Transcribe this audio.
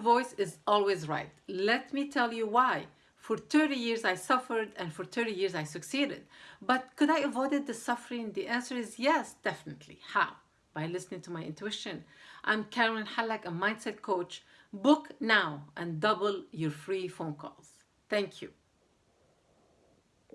voice is always right. Let me tell you why. For 30 years I suffered and for 30 years I succeeded. But could I avoid the suffering? The answer is yes, definitely. How? By listening to my intuition. I'm Carolyn Hallak, a mindset coach. Book now and double your free phone calls. Thank you.